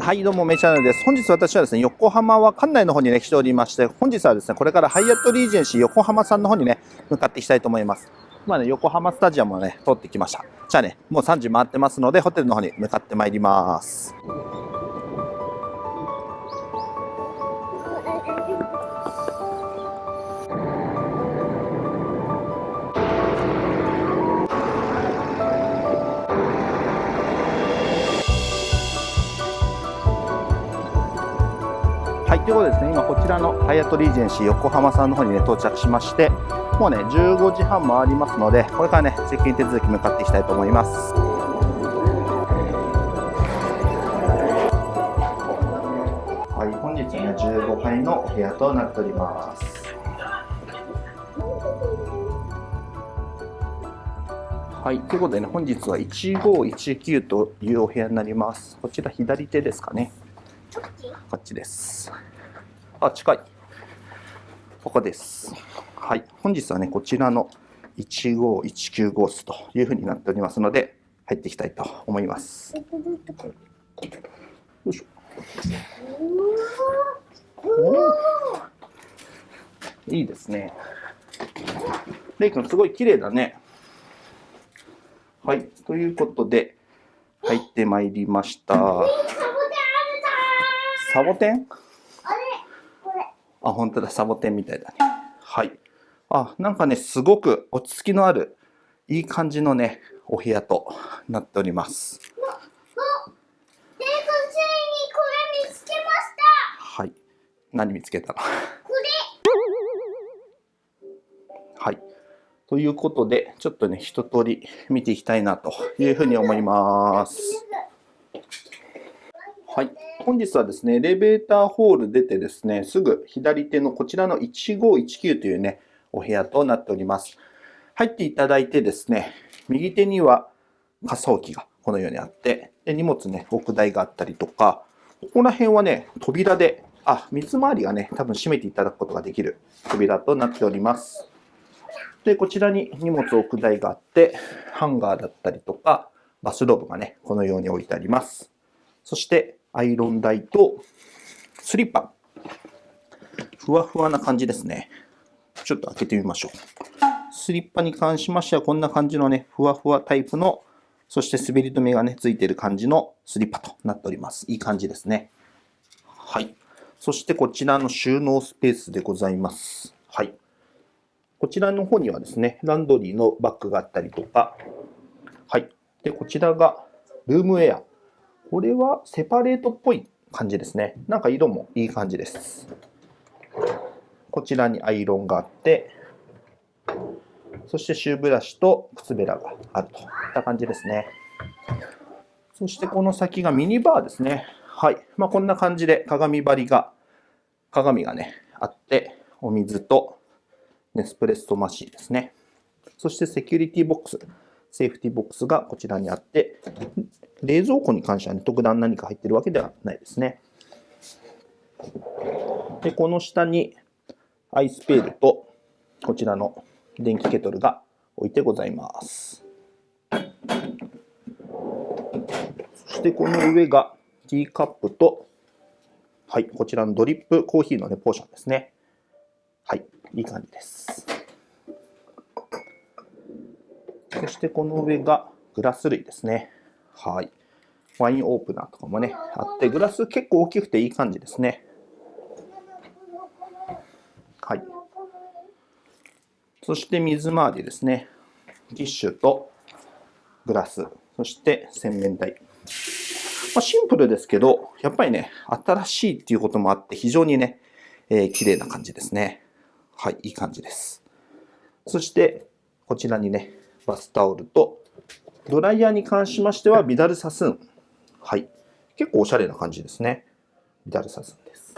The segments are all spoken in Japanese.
はいどうもメイチャンネルです。本日私はですね横浜は館内の方にね来ておりまして本日はですねこれからハイアットリージェンシー横浜さんの方にね向かっていきたいと思います。まあね横浜スタジアムをね通ってきました。じゃあねもう3時回ってますのでホテルの方に向かってまいります。はい、ということでですね、今こちらのハイアットリージェンシー横浜さんの方にね、到着しまして、もうね、15時半回りますので、これからね、チェックイン手続き向かっていきたいと思います。はい、本日ね、15階のお部屋となっております。はい、ということでね、本日は1519というお部屋になります。こちら左手ですかね。こっちです。あ、近い。ここです。はい。本日はね、こちらの1519号室というふうになっておりますので、入っていきたいと思います。よいしょ。いいですね。レイ君、すごい綺麗だね。はい。ということで、入ってまいりました。サボテン？あれ？これ。あ、本当だ、サボテンみたいだね。はい。あ、なんかね、すごく落ち着きのある、いい感じのね、お部屋となっております。はい。何見つけたの？はい。ということで、ちょっとね、一通り見ていきたいなというふうに思います。はい。本日はですね、エレベーターホール出てですね、すぐ左手のこちらの1519というね、お部屋となっております。入っていただいてですね、右手には傘置きがこのようにあって、で荷物ね、置く台があったりとか、ここら辺はね、扉で、あ、水回りがね、多分閉めていただくことができる扉となっております。で、こちらに荷物置く台があって、ハンガーだったりとか、バスローブがね、このように置いてあります。そして、アイロン台とスリッパ。ふわふわな感じですね。ちょっと開けてみましょう。スリッパに関しましてはこんな感じのね、ふわふわタイプの、そして滑り止めがね、ついてる感じのスリッパとなっております。いい感じですね。はい。そしてこちらの収納スペースでございます。はい。こちらの方にはですね、ランドリーのバッグがあったりとか、はい。で、こちらがルームウェア。これはセパレートっぽい感じですね。なんか色もいい感じです。こちらにアイロンがあって、そしてシューブラシと靴べらがあるといった感じですね。そしてこの先がミニバーですね。はい。まあ、こんな感じで鏡張りが、鏡がね、あって、お水とネスプレッソマシンですね。そしてセキュリティボックス。セーフティボックスがこちらにあって、冷蔵庫に関しては、ね、特段何か入ってるわけではないですね。で、この下にアイスペールとこちらの電気ケトルが置いてございます。そしてこの上がティーカップと、はい、こちらのドリップコーヒーの、ね、ポーションですね。はい、いい感じです。そしてこの上がグラス類ですね。はい。ワインオープナーとかもね、あって、グラス結構大きくていい感じですね。はい。そして水回りですね。ティッシュとグラス、そして洗面台。まあ、シンプルですけど、やっぱりね、新しいっていうこともあって、非常にね、えー、綺麗な感じですね。はい、いい感じです。そして、こちらにね、バスタオルと、ドライヤーに関しましては、ビダルサスーン。はい。結構おしゃれな感じですね。ビダルサスーンです。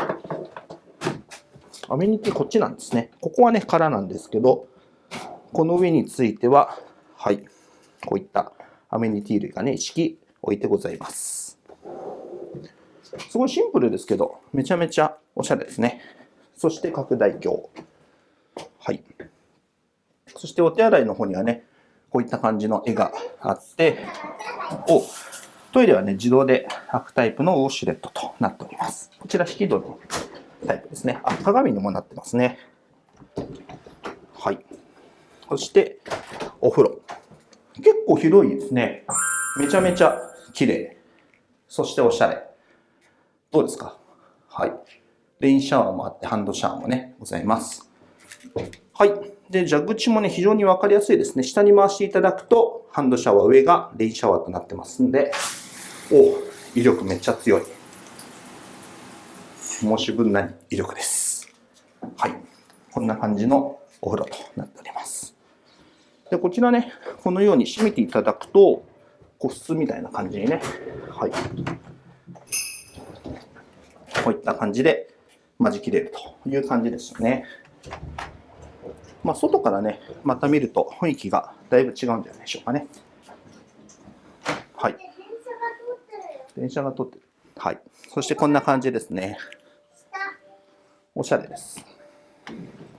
アメニティこっちなんですね。ここはね、空なんですけど、この上については、はい。こういったアメニティ類がね、一式置いてございます。すごいシンプルですけど、めちゃめちゃおしゃれですね。そして拡大鏡。はい。そしてお手洗いの方にはね、こういった感じの絵があって、おトイレはね、自動で開くタイプのウォシュレットとなっております。こちら引き戸のタイプですね。あ、鏡にもなってますね。はい。そして、お風呂。結構広いですね。めちゃめちゃ綺麗。そしておしゃれ。どうですか？はい。レインシャワーもあって、ハンドシャワーもね、ございます。はい。で、蛇口もね、非常にわかりやすいですね。下に回していただくと、ハンドシャワー、上がレインシャワーとなってますんで、お威力めっちゃ強い。申し分ない威力です。はい。こんな感じのお風呂となっております。で、こちらね、このように閉めていただくと、個室みたいな感じにね、はい。こういった感じで、間仕切れるという感じですよね。まあ、外からね、また見ると雰囲気がだいぶ違うんじゃないでしょうかね。はい。電車が通ってる。はい。そしてこんな感じですね。おしゃれです。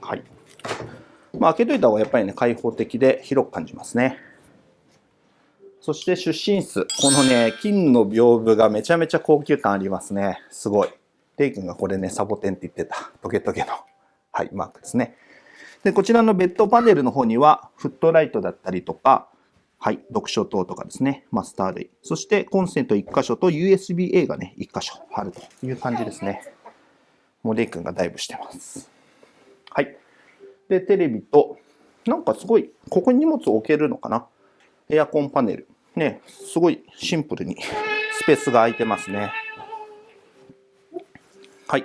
はい。まあ、開けといた方がやっぱりね、開放的で広く感じますね。そして出身室。このね、金の屏風がめちゃめちゃ高級感ありますね。すごい。レイ君がこれね、サボテンって言ってた、トゲトゲの、はい、マークですね。で、こちらのベッドパネルの方には、フットライトだったりとか、はい、読書灯とかですね、マスター類。そしてコンセント1箇所と USB-A がね、1箇所あるという感じですね。もうレイ君がダイブしてます。はい。で、テレビと、なんかすごい、ここに荷物を置けるのかな？エアコンパネル。ね、すごいシンプルにスペースが空いてますね。はい。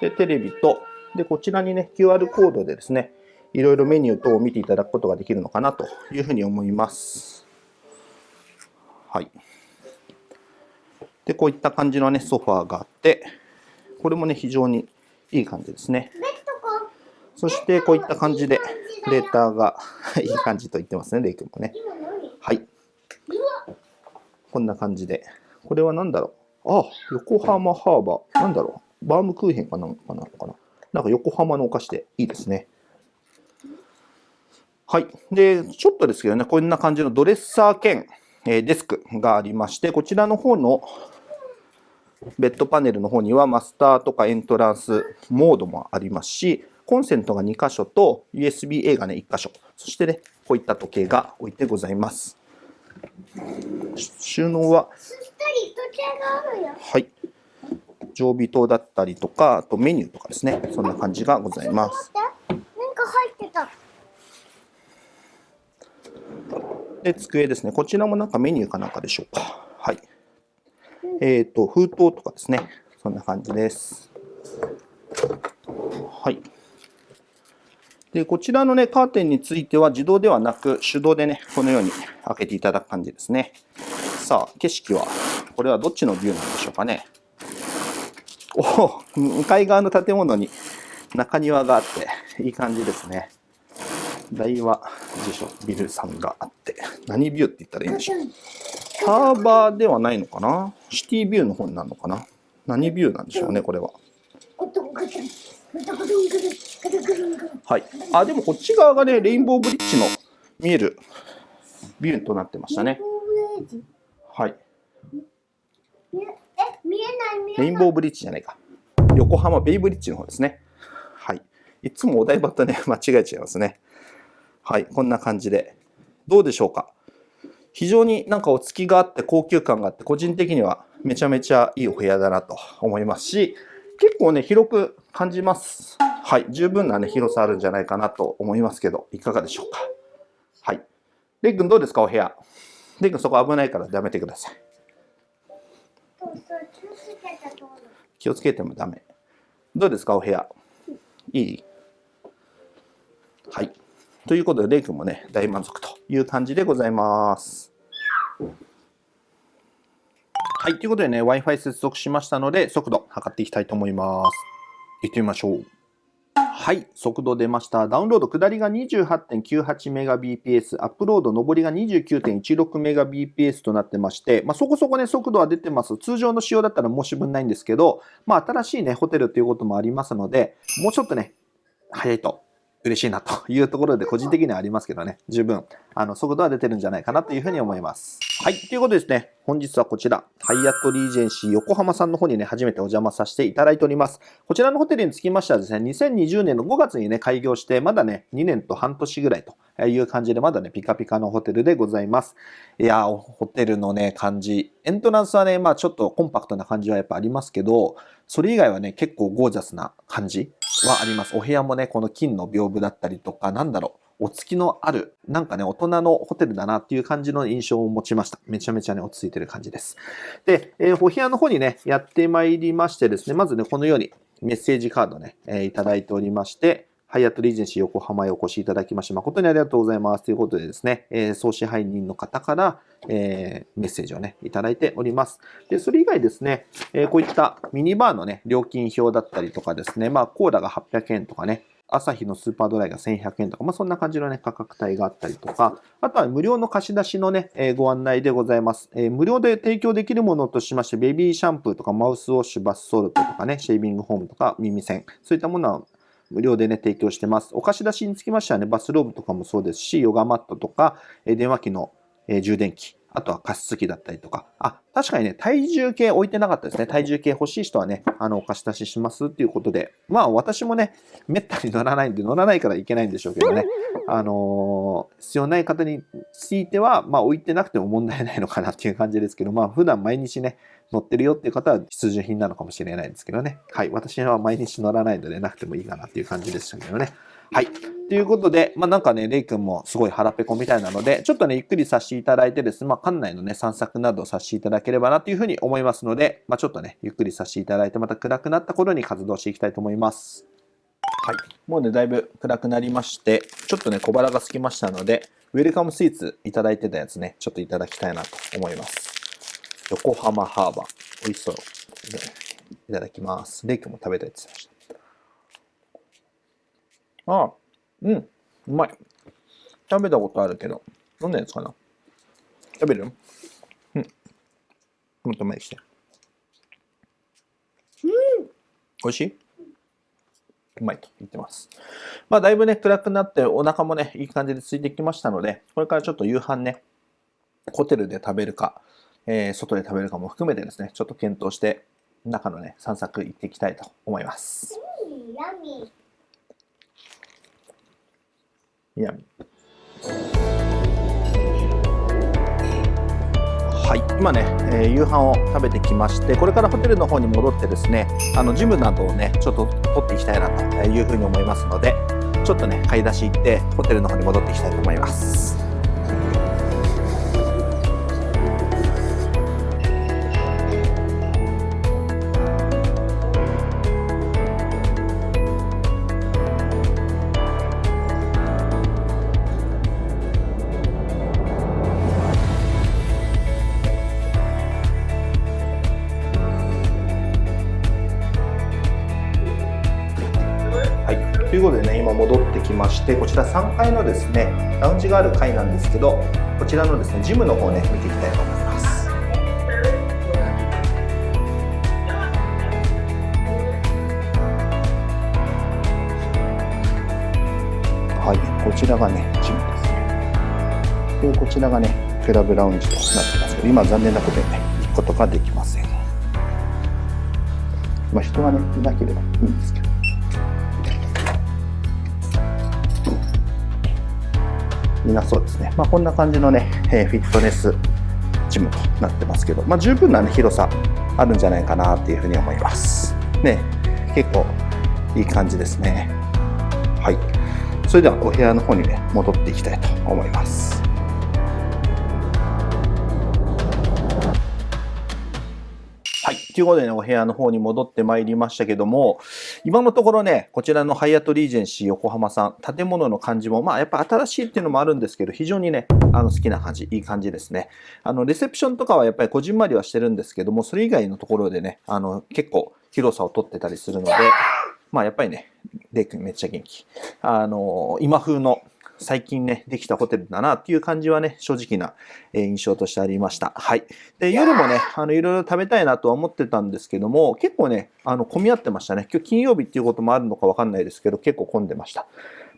で、テレビと、で、こちらにね、QR コードでですね、いろいろメニュー等を見ていただくことができるのかなというふうに思います。はい。で、こういった感じのね、ソファーがあって、これもね、非常にいい感じですね。そして、こういった感じで、レーターが いい感じと言ってますね、レイ君もね。はい。こんな感じで。これは何だろう？あ、横浜ハーバー。なんだろう？バームクーヘンかなんかなのかな？なんか横浜のお菓子でいいですね。はい。で、ちょっとですけどね、こんな感じのドレッサー兼、えデスクがありまして、こちらの方のベッドパネルの方にはマスターとかエントランスモードもありますし、コンセントが2箇所と USB-A がね、1箇所。そしてね、こういった時計が置いてございます。収納は、はい。常備灯だったりとか、あとメニューとかですね。そんな感じがございます。なんか入ってた。で、机ですね。こちらもなんかメニューかなんかでしょうか。はい。えっ、ー、と、封筒とかですね。そんな感じです。はい。で、こちらのね、カーテンについては自動ではなく、手動でね、このように開けていただく感じですね。さあ、景色は、これはどっちのビューなんでしょうかね。お向かい側の建物に中庭があって、いい感じですね。大和辞書ビルさんがあって、何ビューって言ったらいいんでしょう。ハーバーではないのかな？シティビューの方になるのかな？何ビューなんでしょうね、これは。はい。あ、でもこっち側がね、レインボーブリッジの見えるビューとなってましたね。はい。レインボーブリッジじゃないか。横浜ベイブリッジの方ですね。はい。いつもお台場とね、間違えちゃいますね。はい。こんな感じで。どうでしょうか？非常になんかお付きがあって高級感があって、個人的にはめちゃめちゃいいお部屋だなと思いますし、結構ね、広く感じます。はい。十分なね、広さあるんじゃないかなと思いますけど、いかがでしょうか？はい。レイ君どうですか、お部屋？レイ君そこ危ないからやめてください。気をつけてもダメ。どうですか、お部屋？いい？はい。ということで、レイ君もね、大満足という感じでございます。はい。ということでね、Wi-Fi 接続しましたので、速度測っていきたいと思います。行ってみましょう。はい。速度出ました。ダウンロード下りが 28.98Mbps、アップロード上りが 29.16Mbps となってまして、まあ、そこそこね、速度は出てます。通常の仕様だったら申し分ないんですけど、まあ、新しいね、ホテルということもありますので、もうちょっとね、早いと嬉しいなというところで個人的にはありますけどね、十分、あの、速度は出てるんじゃないかなというふうに思います。はい。ということですね、本日はこちら、ハイアットリージェンシー横浜さんの方にね、初めてお邪魔させていただいております。こちらのホテルにつきましてはですね、2020年の5月にね、開業して、まだね、2年と半年ぐらいという感じで、まだね、ピカピカのホテルでございます。いやーホテルのね、感じ。エントランスはね、まあちょっとコンパクトな感じはやっぱありますけど、それ以外はね、結構ゴージャスな感じはあります。お部屋もね、この金の屏風だったりとか、なんだろう、お付きのある、なんかね、大人のホテルだなっていう感じの印象を持ちました。めちゃめちゃね、落ち着いてる感じです。で、えー、お部屋の方にね、やってまいりましてですね、まずね、このようにメッセージカードね、えー、いただいておりまして、ハイアットリージェンシー横浜へお越しいただきまして誠にありがとうございます。ということでですね、えー、総支配人の方から、えー、メッセージをね、いただいております。で、それ以外ですね、えー、こういったミニバーのね、料金表だったりとかですね、まあ、コーラが800円とかね、朝日のスーパードライが1100円とか、まあ、そんな感じのね、価格帯があったりとか、あとは無料の貸し出しのね、えー、ご案内でございます、えー、無料で提供できるものとしまして、ベビーシャンプーとかマウスウォッシュ、バスソルトとかね、シェービングホームとか耳栓、そういったものは無料でね、提供してます。お貸し出しにつきましてはね、バスローブとかもそうですし、ヨガマットとか、電話機の充電器、あとは加湿器だったりとか。あ、確かにね、体重計置いてなかったですね。体重計欲しい人はね、あの、お貸し出ししますっていうことで。まあ、私もね、めったに乗らないんで、乗らないからいけないんでしょうけどね。あのー、必要ない方については、まあ、置いてなくても問題ないのかなっていう感じですけど、まあ、普段毎日ね、乗ってるよっていう方は必需品なのかもしれないんですけどね。はい。私は毎日乗らないのでなくてもいいかなっていう感じでしたけどね。はい。ということで、まあなんかね、レイ君もすごい腹ペコみたいなので、ちょっとね、ゆっくりさせていただいてですね、まあ館内のね、散策などさせていただければなというふうに思いますので、まあちょっとね、ゆっくりさせていただいて、また暗くなった頃に活動していきたいと思います。はい。もうね、だいぶ暗くなりまして、ちょっとね、小腹が空きましたので、ウェルカムスイーツいただいてたやつね、ちょっといただきたいなと思います。横浜ハーバー。美味しそう。いただきます。レイ君も食べたいって言ってました。ああ。うん、うまい。食べたことあるけど、どんなやつかな食べるうん。もっと前にして。うん。美味しい？うまいと言ってます。まあ、だいぶね、暗くなって、お腹もね、いい感じで空いてきましたので、これからちょっと夕飯ね、ホテルで食べるか、えー、外で食べるかも含めてですね、ちょっと検討して、中のね、散策行っていきたいと思います。南はい。今ね、えー、夕飯を食べてきましてこれからホテルの方に戻ってですねあのジムなどをねちょっと取っていきたいなというふうに思いますのでちょっとね買い出し行ってホテルの方に戻っていきたいと思います。して、こちら3階のですね、ラウンジがある階なんですけど、こちらのですね、ジムの方ね、見ていきたいと思います。はい、こちらがね、ジムですね。で、こちらがね、クラブラウンジとなってますけど、今残念なことでね、行くことができません。まあ、人がね、いなければいいんですけど。みなそうですね。まあ、こんな感じのね、えー、フィットネスジムとなってますけど、まあ、十分な、ね、広さあるんじゃないかなっていうふうに思います。ね、結構いい感じですね。はい。それではお部屋の方にね、戻っていきたいと思います。ということでね、お部屋の方に戻ってまいりましたけども、今のところね、こちらのハイアットリージェンシー横浜さん、建物の感じも、まあやっぱ新しいっていうのもあるんですけど、非常にね、あの好きな感じ、いい感じですね。あの、レセプションとかはやっぱりこじんまりはしてるんですけども、それ以外のところでね、あの、結構広さをとってたりするので、まあやっぱりね、レイ君めっちゃ元気。あの、今風の最近ね、できたホテルだなっていう感じはね、正直な印象としてありました。はい。で、夜もね、あの、いろいろ食べたいなとは思ってたんですけども、結構ね、あの、混み合ってましたね。今日金曜日っていうこともあるのかわかんないですけど、結構混んでました。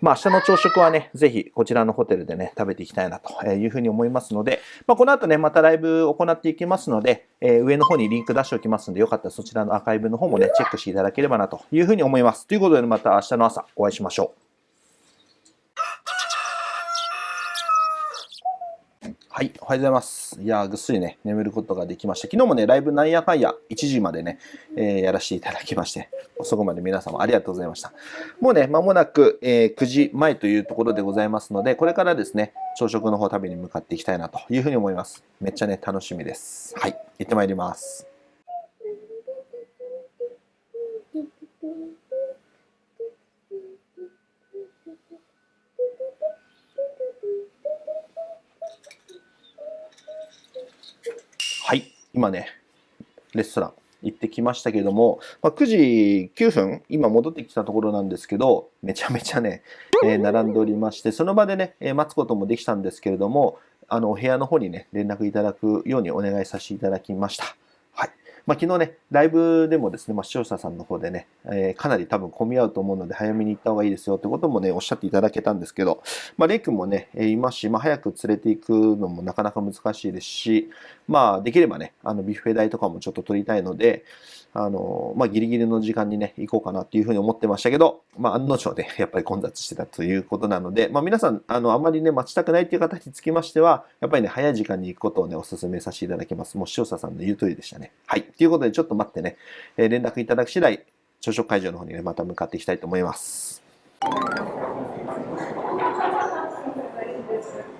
まあ、明日の朝食はね、ぜひこちらのホテルでね、食べていきたいなというふうに思いますので、まあ、この後ね、またライブ行っていきますので、えー、上の方にリンク出しておきますので、よかったらそちらのアーカイブの方もね、チェックしていただければなというふうに思います。ということで、また明日の朝お会いしましょう。はい、おはようございます。いやぐっすりね、眠ることができました。昨日もね、ライブなんやかんや1時までね、えー、やらせていただきまして、そこまで皆様ありがとうございました。もうね、間もなく、えー、9時前というところでございますので、これからですね、朝食の方食べに向かっていきたいなというふうに思います。めっちゃね、楽しみです。はい、行ってまいります。はい、今ね、レストラン行ってきましたけども、まあ、9時9分、今戻ってきたところなんですけど、めちゃめちゃね、えー、並んでおりまして、その場でね、えー、待つこともできたんですけれども、あの、お部屋の方にね、連絡いただくようにお願いさせていただきました。はいまあ、昨日ね、ライブでもですね、まあ、視聴者さんの方でね、えー、かなり多分混み合うと思うので、早めに行った方がいいですよってこともね、おっしゃっていただけたんですけど、まあ、レイ君もね、いますし、まあ、早く連れて行くのもなかなか難しいですし、まあ、できればね、あの、ビュッフェ代とかもちょっと取りたいので、あの、まあ、ギリギリの時間にね、行こうかなっていうふうに思ってましたけど、まあ、案の定、ね、やっぱり混雑してたということなので、まあ、皆さん、あの、あまりね、待ちたくないっていう方につきましては、やっぱりね、早い時間に行くことをね、お勧めさせていただきます。もう視聴者さんの言う通りでしたね。はい。ということで、ちょっと待ってね、えー、連絡いただく次第、朝食会場の方にね、また向かっていきたいと思います。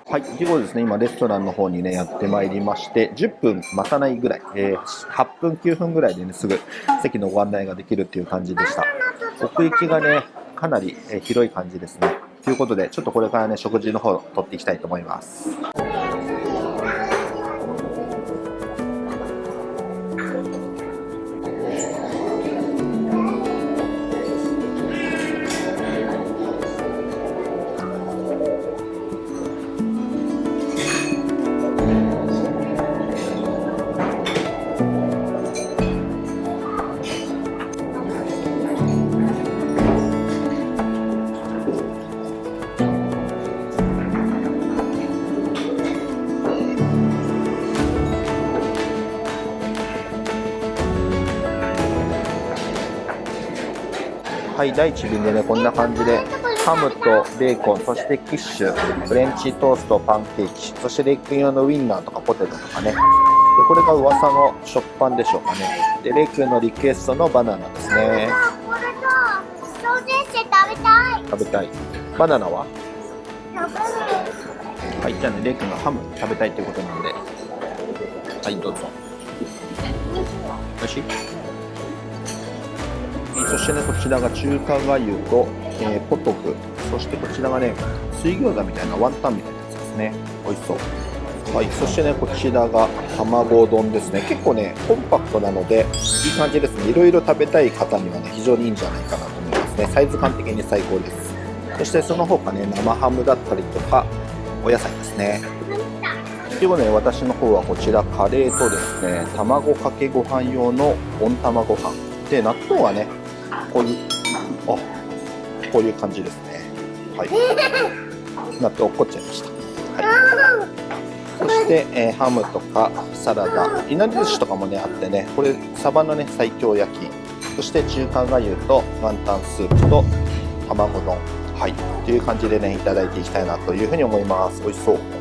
はい、ということですね、今レストランの方にね、やってまいりまして、10分待たないぐらい、えー、8分、9分ぐらいでね、すぐ席のご案内ができるっていう感じでした。奥行きがね、かなりえ広い感じですね。ということで、ちょっとこれからね、食事の方、取っていきたいと思います。い、第1便でね、こんな感じで、ハムとベーコン、そしてキッシュ、フレンチトースト、パンケーキ、そしてレイ君用のウインナーとかポテトとかね。で、これが噂の食パンでしょうかね。で、レイ君のリクエストのバナナですね。食べたい。バナナは？はい、じゃあね、レイ君がハム食べたいということなんで。はい、どうぞ。おいしい？そしてねこちらが中華がゆと、えー、ポトフそしてこちらがね水餃子みたいなワンタンみたいなやつですね美味しそうはい、そしてね、こちらが卵丼ですね。結構ね、コンパクトなので、いい感じですね。いろいろ食べたい方にはね、非常にいいんじゃないかなと思いますね。サイズ感的に最高です。そしてその他ね、生ハムだったりとか、お野菜ですね。ということで、私の方はこちら、カレーとですね、卵かけご飯用の温玉ご飯。で、納豆はね、こういう、あ、こういう感じですね。はい。納豆落っこっちゃいました。はい。そして、えー、ハムとかサラダ、いなり寿司とかもね、あってね、これ、サバのね、西京焼き、そして中華がゆとワンタンスープと卵丼、はい、という感じでね、いただいていきたいなというふうに思います。美味しそう。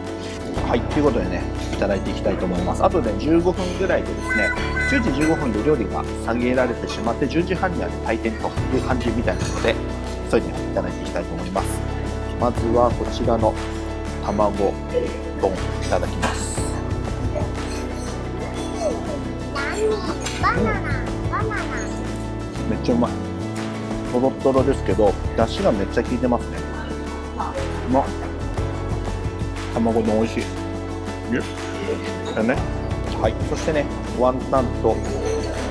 はい、ということでね、いただいていきたいと思います。あとで、ね、15分ぐらいでですね、10時15分で料理が下げられてしまって、10時半には、ね、退店という感じみたいなので、急いでいただいていきたいと思います。まずはこちらの卵丼いただきます。バナナ、バナナ。めっちゃうまい。とろとろですけど、出汁がめっちゃ効いてますね。うまっ。卵丼美味しい。だね。はい。そしてね、ワンタンと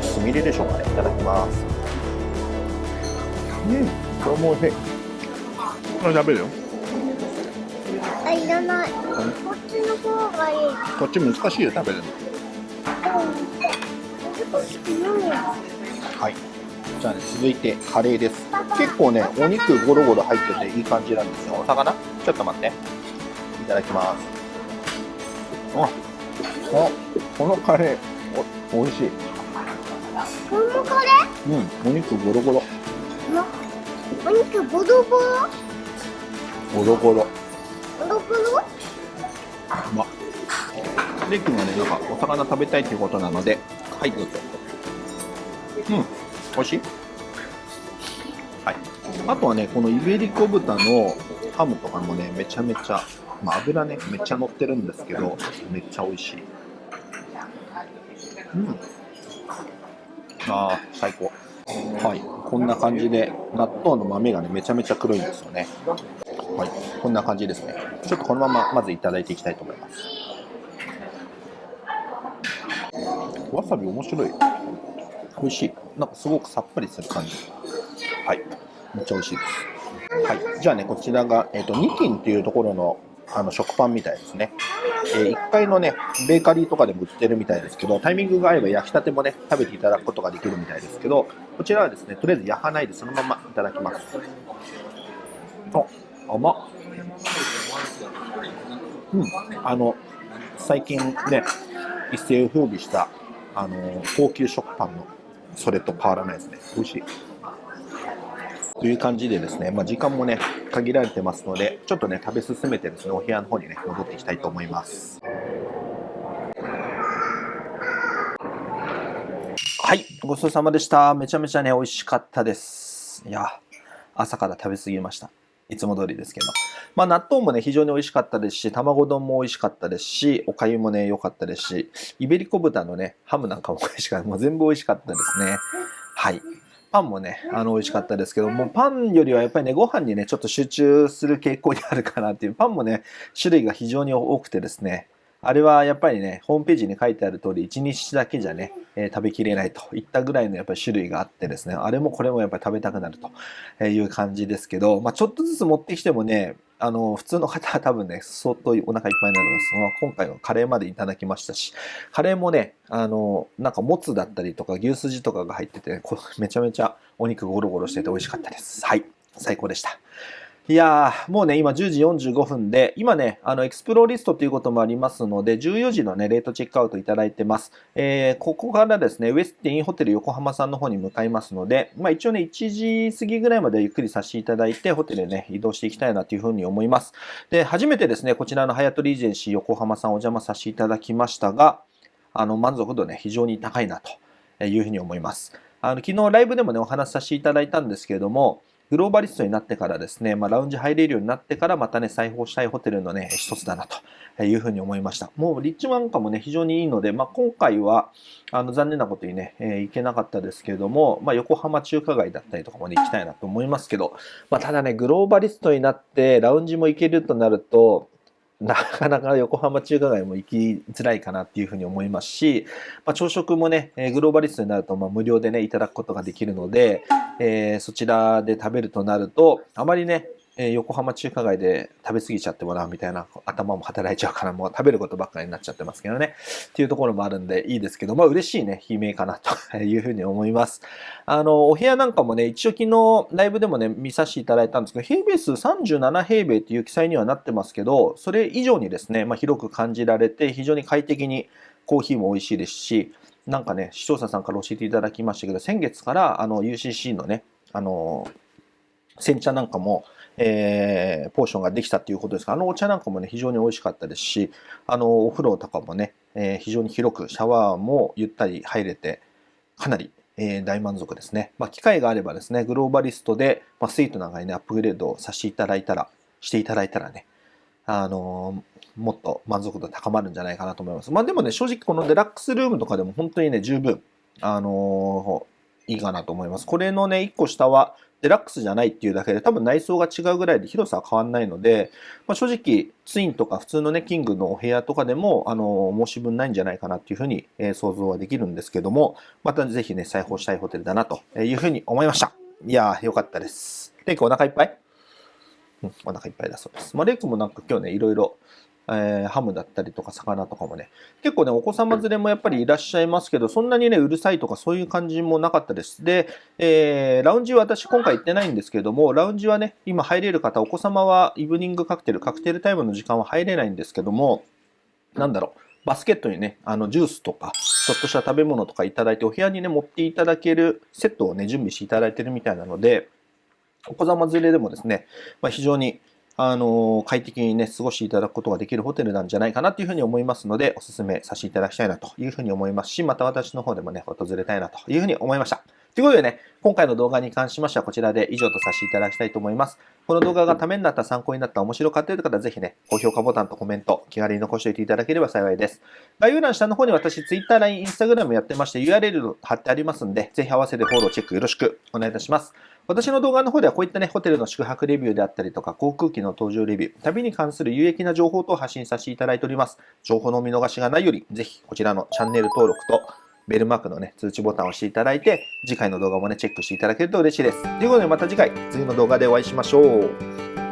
すみれでしょうかね。いただきます。うん、これも美味しい。これ食べるよ。あ、いらない。こっちの方がいい。こっち難しいよ、食べるの。はい。じゃあね、続いてカレーです。結構ね、お肉ゴロゴロ入ってていい感じなんですよ。お魚？ちょっと待って。いただきます。あ、あこのカレー、お、美味しい。このカレうん、お肉ゴロゴロ。ーお肉ボロボロ？ゴロゴロ。ボロボロ？うまっ。レイ君はね、なんかお魚食べたいということなので、はい、どうぞ。うん、美味しい？はい。あとはね、このイベリコ豚のハムとかもね、めちゃめちゃ、まあ、油ね、めっちゃ乗ってるんですけど、めっちゃ美味しい。うん。ああ、最高。はい、こんな感じで、納豆の豆がね、めちゃめちゃ黒いんですよね。はい、こんな感じですね。ちょっとこのまままずいただいていきたいと思います。わさび面白い。美味しい。なんかすごくさっぱりする感じ。はい。めっちゃ美味しいです。はい。じゃあね、こちらが、えっ、と、ニキンっていうところのあの食パンみたいですね。えー1階のね、ベーカリーとかでも売ってるみたいですけど、タイミングが合えば焼きたてもね、食べていただくことができるみたいですけど、こちらはですね、とりあえず焼かないでそのままいただきます。あ、甘っ。うん、あの、最近ね、一世を風靡した、あの、高級食パンの、それと変わらないですね。美味しい。という感じでですね、まあ、時間もね、限られてますので、ちょっとね、食べ進めてですね、お部屋の方にね、戻っていきたいと思います。はい、ごちそうさまでした。めちゃめちゃね、美味しかったです。いや、朝から食べ過ぎました。いつも通りですけど。まあ、納豆もね、非常に美味しかったですし、卵丼も美味しかったですし、おかゆもね、良かったですし、イベリコ豚のね、ハムなんかも美味しかった。もう全部美味しかったですね。はい。パンもね、あの、美味しかったですけど、もうパンよりはやっぱりね、ご飯にね、ちょっと集中する傾向にあるかなっていう、パンもね、種類が非常に多くてですね、あれはやっぱりね、ホームページに書いてある通り、1日だけじゃね、えー食べきれないといったぐらいのやっぱり種類があってですね、あれもこれもやっぱり食べたくなるという感じですけど、まあ、ちょっとずつ持ってきてもね、あの、普通の方は 多分ね、相当お腹いっぱいになるんです。が、今回はカレーまでいただきましたし、カレーもね、あの、なんかもつだったりとか牛すじとかが入ってて、ねめちゃめちゃお肉ゴロゴロしてて美味しかったです。はい。最高でした。いやー、もうね、今10時45分で、今ね、あの、エクスプローリストということもありますので、14時のね、レイトチェックアウトいただいてます。えー、ここからですね、ウェスティンホテル横浜さんの方に向かいますので、まあ一応ね、1時過ぎぐらいまでゆっくりさせていただいて、ホテルへね、移動していきたいなというふうに思います。で、初めてですね、こちらのハヤトリージェンシー横浜さんお邪魔させていただきましたが、あの、満足度ね、非常に高いなというふうに思います。あの、昨日ライブでもね、お話しさせていただいたんですけれども、グローバリストになってからですね、まあ、ラウンジ入れるようになってから、またね、裁縫したいホテルのね、一つだなというふうに思いました。もう、リッチマンカもね、非常にいいので、まあ、今回は、あの、残念なことにね、えー行けなかったですけれども、まあ、横浜中華街だったりとかもね、行きたいなと思いますけど、まあ、ただね、グローバリストになって、ラウンジも行けるとなると、なかなか横浜中華街も行きづらいかなっていうふうに思いますし、まあ、朝食もね、グローバリストになるとまあ無料でね、いただくことができるので、えーそちらで食べるとなると、あまりね、えー横浜中華街で食べ過ぎちゃってもらうみたいな頭も働いちゃうから、もう食べることばっかりになっちゃってますけどね。っていうところもあるんでいいですけど、まあ嬉しいね、悲鳴かなというふうに思います。あの、お部屋なんかもね、一応昨日ライブでもね、見させていただいたんですけど、平米数37平米っていう記載にはなってますけど、それ以上にですね、まあ広く感じられて、非常に快適にコーヒーも美味しいですし、なんかね、視聴者さんから教えていただきましたけど、先月からあの UCC のね、あの、煎茶なんかも、えーポーションができたっていうことですが、あのお茶なんかもね、非常に美味しかったですし、あの、お風呂とかもね、えー非常に広く、シャワーもゆったり入れて、かなり、えー大満足ですね。まあ、機会があればですね、グローバリストで、まあ、スイートなんかにね、アップグレードをさせていただいたら、していただいたらね、あのもっと満足度高まるんじゃないかなと思います。まあでもね、正直このデラックスルームとかでも本当にね、十分、あのいいかなと思います。これのね、一個下はデラックスじゃないっていうだけで多分内装が違うぐらいで広さは変わんないので、まあ、正直ツインとか普通のね、キングのお部屋とかでも、あの申し分ないんじゃないかなっていうふうに、え想像はできるんですけども、またぜひね、裁縫したいホテルだなというふうに思いました。いやー、よかったです。レイ君お腹いっぱい？うん、お腹いっぱいだそうです。まあ、レイ君もなんか今日ね、いろいろえーハムだったりとか魚とかもね、結構ね、お子様連れもやっぱりいらっしゃいますけど、そんなにね、うるさいとかそういう感じもなかったです。で、えーラウンジは私今回行ってないんですけども、ラウンジはね、今入れる方、お子様はイブニングカクテル、カクテルタイムの時間は入れないんですけども、なんだろう、バスケットにね、あのジュースとか、ちょっとした食べ物とかいただいて、お部屋にね、持っていただけるセットをね、準備していただいてるみたいなので、お子様連れでもですね、まあ、非常にあの快適にね、過ごしていただくことができるホテルなんじゃないかなというふうに思いますので、お勧めさせていただきたいなというふうに思いますし、また私の方でもね、訪れたいなというふうに思いました。ということでね、今回の動画に関しましてはこちらで以上とさせていただきたいと思います。この動画がためになった、参考になった、面白かったという方はぜひね、高評価ボタンとコメント、気軽に残しておいていただければ幸いです。概要欄下の方に私、Twitter、LINE、Instagram やってまして URL 貼ってありますんで、ぜひ合わせてフォロー、チェックよろしくお願いいたします。私の動画の方ではこういったね、ホテルの宿泊レビューであったりとか、航空機の搭乗レビュー、旅に関する有益な情報等を発信させていただいております。情報の見逃しがないより、ぜひこちらのチャンネル登録と、ベルマークのね、通知ボタンを押していただいて、次回の動画もね、チェックしていただけると嬉しいです。ということでまた次回、次の動画でお会いしましょう。